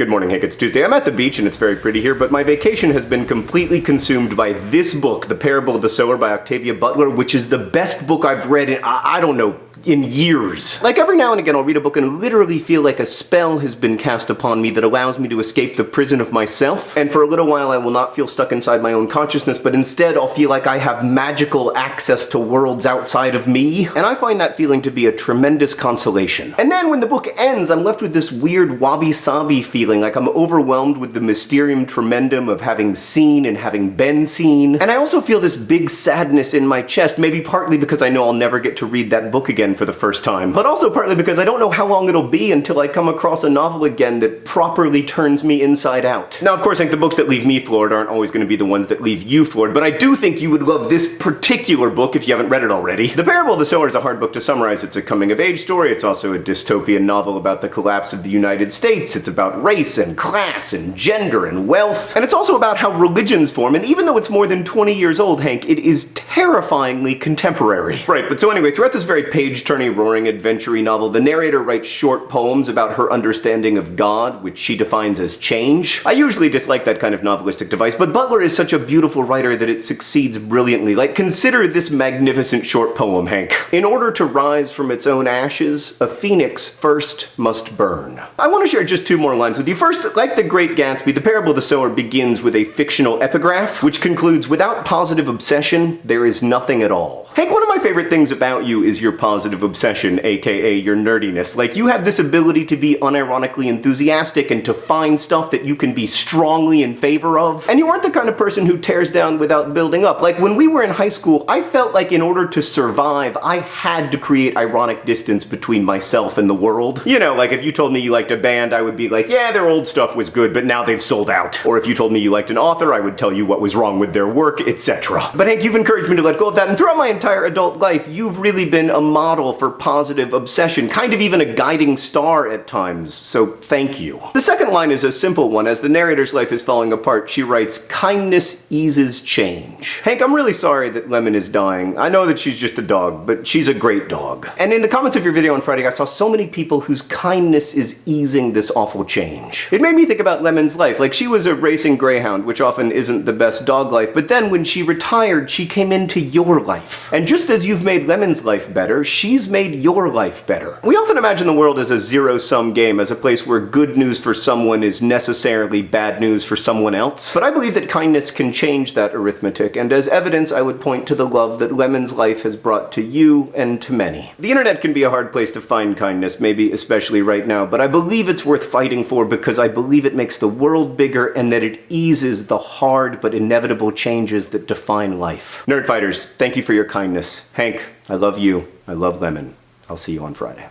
Good morning, Hank. It's Tuesday. I'm at the beach and it's very pretty here, but my vacation has been completely consumed by this book, The Parable of the Sower by Octavia Butler, which is the best book I've read in, I, I don't know, in years. Like every now and again I'll read a book and literally feel like a spell has been cast upon me that allows me to escape the prison of myself. And for a little while I will not feel stuck inside my own consciousness, but instead I'll feel like I have magical access to worlds outside of me. And I find that feeling to be a tremendous consolation. And then when the book ends, I'm left with this weird wabi-sabi feeling, like I'm overwhelmed with the mysterium tremendum of having seen and having been seen. And I also feel this big sadness in my chest, maybe partly because I know I'll never get to read that book again again for the first time, but also partly because I don't know how long it'll be until I come across a novel again that properly turns me inside out. Now, of course, I think the books that leave me floored aren't always going to be the ones that leave you floored, but I do think you would love this particular book if you haven't read it already. The Parable of the Sower is a hard book to summarize. It's a coming-of-age story. It's also a dystopian novel about the collapse of the United States. It's about race and class and gender and wealth. And it's also about how religions form, and even though it's more than 20 years old, Hank, it is terrifyingly contemporary. Right, but so anyway, throughout this very page page-turning, roaring, adventure novel, the narrator writes short poems about her understanding of God, which she defines as change. I usually dislike that kind of novelistic device, but Butler is such a beautiful writer that it succeeds brilliantly. Like, consider this magnificent short poem, Hank. In order to rise from its own ashes, a phoenix first must burn. I want to share just two more lines with you. First, like The Great Gatsby, The Parable of the Sower begins with a fictional epigraph, which concludes, without positive obsession, there is nothing at all. Hank, favorite things about you is your positive obsession, aka your nerdiness. Like, you have this ability to be unironically enthusiastic and to find stuff that you can be strongly in favor of. And you aren't the kind of person who tears down without building up. Like, when we were in high school, I felt like in order to survive, I had to create ironic distance between myself and the world. You know, like if you told me you liked a band, I would be like, yeah, their old stuff was good, but now they've sold out. Or if you told me you liked an author, I would tell you what was wrong with their work, etc. But Hank, you've encouraged me to let go of that, and throughout my entire adult life, you've really been a model for positive obsession, kind of even a guiding star at times, so thank you. The second line is a simple one. As the narrator's life is falling apart, she writes, kindness eases change. Hank, I'm really sorry that Lemon is dying. I know that she's just a dog, but she's a great dog. And in the comments of your video on Friday, I saw so many people whose kindness is easing this awful change. It made me think about Lemon's life. Like, she was a racing greyhound, which often isn't the best dog life, but then when she retired, she came into your life. And just as you've made Lemon's life better, she's made your life better. We often imagine the world as a zero-sum game, as a place where good news for someone is necessarily bad news for someone else. But I believe that kindness can change that arithmetic, and as evidence I would point to the love that Lemon's life has brought to you and to many. The internet can be a hard place to find kindness, maybe especially right now, but I believe it's worth fighting for because I believe it makes the world bigger and that it eases the hard but inevitable changes that define life. Nerdfighters, thank you for your kindness. Hank, I love you. I love Lemon. I'll see you on Friday.